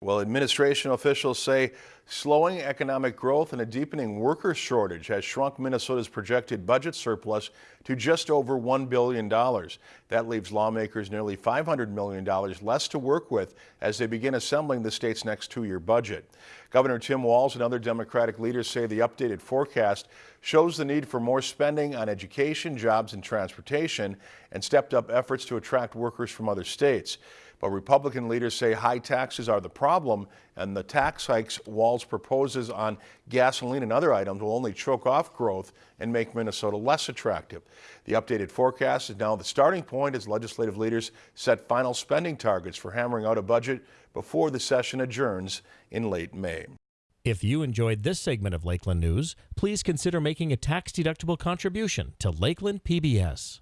Well, administration officials say slowing economic growth and a deepening worker shortage has shrunk Minnesota's projected budget surplus to just over $1 billion. That leaves lawmakers nearly $500 million less to work with as they begin assembling the state's next two-year budget. Governor Tim Walz and other Democratic leaders say the updated forecast shows the need for more spending on education, jobs, and transportation, and stepped up efforts to attract workers from other states. But Republican leaders say high taxes are the problem, and the tax hikes Walz proposes on gasoline and other items will only choke off growth and make Minnesota less attractive. The updated forecast is now the starting point as legislative leaders set final spending targets for hammering out a budget before the session adjourns in late May. If you enjoyed this segment of Lakeland News, please consider making a tax-deductible contribution to Lakeland PBS.